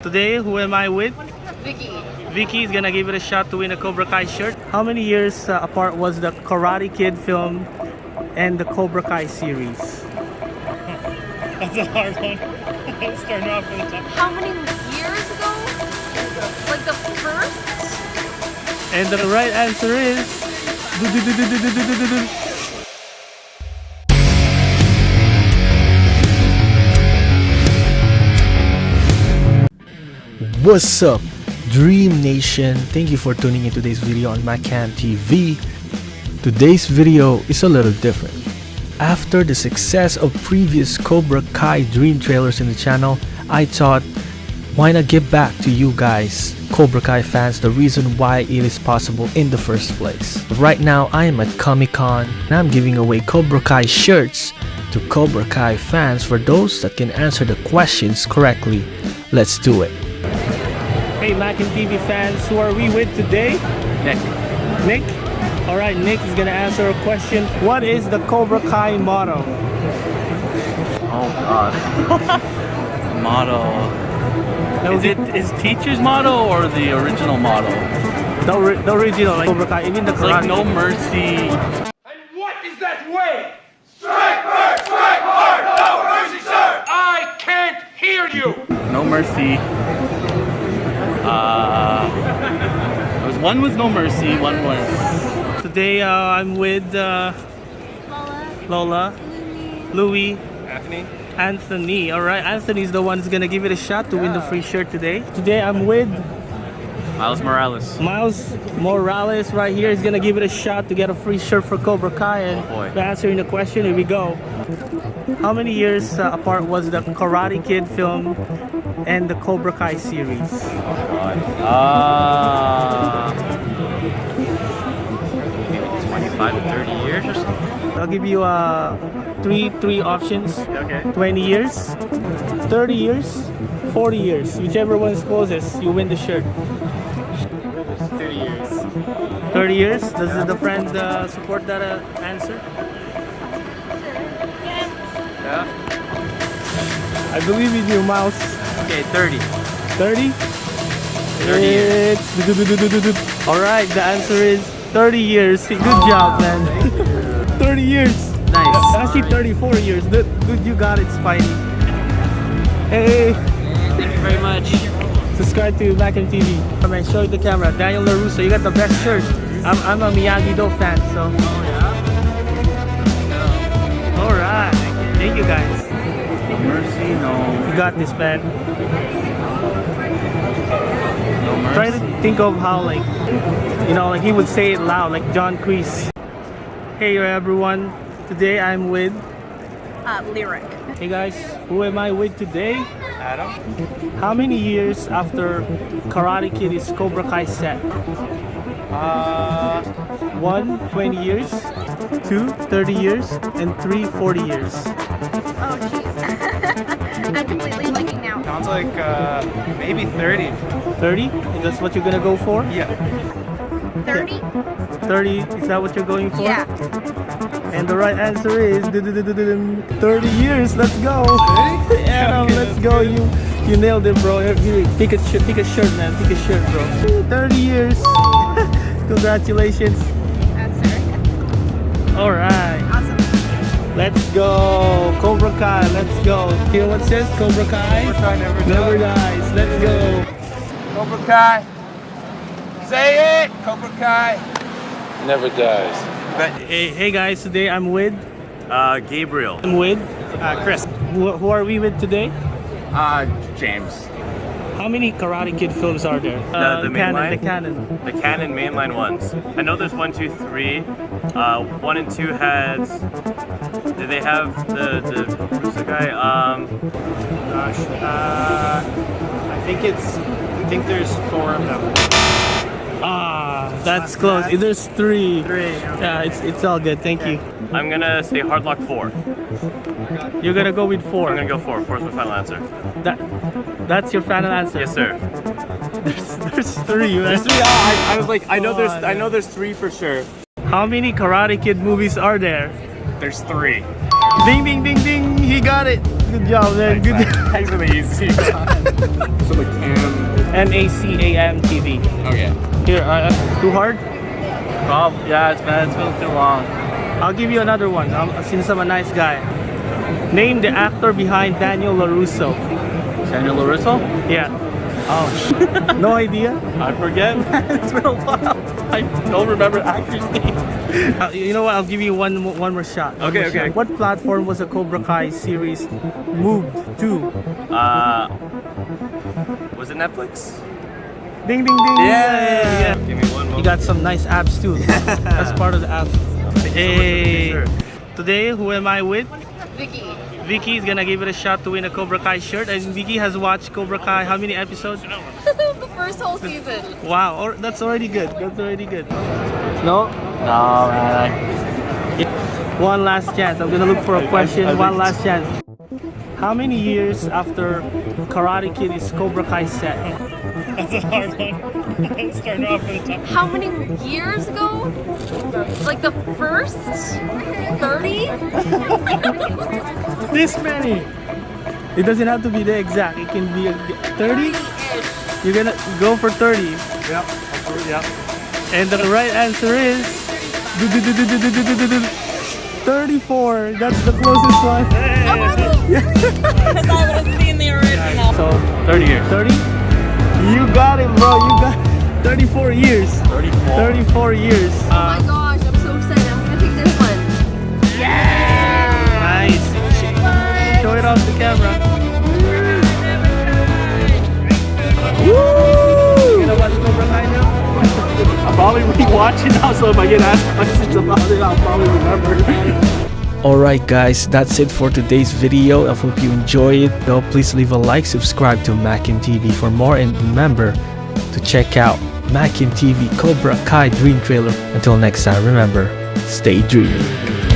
Today, who am I with? Vicky. Vicky is gonna give it a shot to win a Cobra Kai shirt. How many years uh, apart was the Karate Kid film and the Cobra Kai series? That's a hard one. Starting off with the top. How many years ago? Like the first? And the right answer is. What's up, Dream Nation? Thank you for tuning in today's video on Macan TV. Today's video is a little different. After the success of previous Cobra Kai Dream trailers in the channel, I thought, why not give back to you guys, Cobra Kai fans, the reason why it is possible in the first place. Right now, I am at Comic Con and I'm giving away Cobra Kai shirts to Cobra Kai fans for those that can answer the questions correctly. Let's do it. Hey Mac and TV fans, who are we with today? Nick. Nick? Alright, Nick is gonna answer a question. What is the Cobra Kai motto? Oh god. motto. Is it is teacher's motto or the original motto? the, the original like Cobra Kai, even the It's like no mercy. And what is that way? Strike first, strike hard, no mercy, sir! I can't hear you! No mercy. Uh was one with no mercy, one was Today uh, I'm with uh, Lola. Lola, Louis, Anthony? Anthony. Alright, Anthony's the one who's gonna give it a shot to win the free shirt today. Today I'm with Miles Morales. Miles Morales right here is gonna give it a shot to get a free shirt for Cobra Kai and Oh, boy. answering the question here we go how many years uh, apart was the Karate Kid film and the Cobra Kai series Uh maybe 25 to 30 years or something. I'll give you uh, three three options Okay. 20 years 30 years 40 years whichever one is closest you win the shirt 30 years. 30 years does the friend uh, support that uh, answer Yeah. I believe in you Miles Okay, 30. 30 30 years. All right. The answer is 30 years. Good job, man. 30 years. Nice. Actually, 34 years. Dude, dude, you got it, Spidey. Hey, Thank you very much. subscribe to Mac and TV. Come and show the camera. Daniel LaRusso, you got the best shirt. I'm, I'm a Miyagi-Do fan, so. Oh yeah. All right. Thank you, guys. No mercy, no. You got this, man. No mercy. Try to think of how, like, you know, like he would say it loud, like John Kreese. Hey, everyone. Today I'm with Uh, lyric. Hey guys, who am I with today? Adam? How many years after Karate Kid is Cobra Kai set? Uh, One, 20 years, two, 30 years, and three, 40 years. Oh, jeez. I'm completely blanking now. Sounds like uh, maybe 30. 30? That's what you're gonna go for? Yeah. 30? 30, is that what you're going for? Yeah. And the right answer is 30 years. Let's go. Adam, let's go. You you nailed it, bro. Here, here, pick a shirt, pick a shirt, man. Pick a shirt, bro. 30 years. Congratulations. Answer. All right. Awesome. Let's go. Cobra Kai. Let's go. Hear what it says? Cobra Kai. Cobra Kai never Never dies. dies. Let's go. Cobra Kai. Say it! Cobra Kai. never dies. Hey, hey guys. Today I'm with. uh, Gabriel. I'm with. Uh, Chris. Who, who are we with today? Uh, James. How many Karate Kid films are there? Uh, the main canon. The canon. The canon mainline ones. I know there's one, two, three. Uh, one and two had. Did they have the the who's the guy? Um, Gosh. Uh, I think it's. I think there's four of them. Ah, that's close. There's three. Three. Yeah, it's it's all good. Thank you. I'm gonna say Hardlock four. You're gonna go with four. I'm gonna go four. Four's my final answer. That that's your final answer. Yes, sir. There's, there's three. man. There's three. Oh, I, I was like, I know there's, I know there's three for sure. How many Karate Kid movies are there? There's three. Ding ding ding ding! He got it. Good job, man. Good job. Thanks for the easy. So the cam. M A C A M T V. Oh yeah. Here, uh, uh, too hard? Oh, yeah, it's been, it's been too long. I'll give you another one. Um, since I'm a nice guy. Name the actor behind Daniel LaRusso. Daniel LaRusso? Yeah. Oh, No idea? I forget. it's been a while. I don't remember actors' names. Uh, you know what? I'll give you one one more shot. One Okay, more okay. shot. What platform was the Cobra Kai series moved to? Uh, was it Netflix? Ding ding ding. yeah. Give me one You got some nice abs too. That's part of the abs. Hey. Sure. Today, who am I with? Vicky. Vicky is gonna give it a shot to win a Cobra Kai shirt, and Vicky has watched Cobra Kai. How many episodes? the first whole season. Wow, or, that's already good. That's already good. No. No, man. One last chance. I'm gonna look for a question. One last chance. How many years after Karate Kid is Cobra Kai set? How many years ago? Like the first 30? This many. It doesn't have to be the exact. It can be a 30. You're gonna go for 30. Yep. Yep. And the right answer is 34. That's the closest one. That's all that's been the original. So, 30 years. 30? You got it, bro. You got 34 years. 34. 34 years. Oh my uh, gosh, I'm so excited. I'm gonna pick this one. Yeah! Nice. Show it off the camera. Woo! You gonna watch Cobra Kai now? I'll probably rewatch it now, so if I get asked questions about it, I'll probably remember. Alright guys, that's it for today's video. I hope you enjoy it. Though please leave a like, subscribe to Mackin TV for more and remember to check out Mackin TV Cobra Kai Dream Trailer. Until next time, remember, stay dreamy.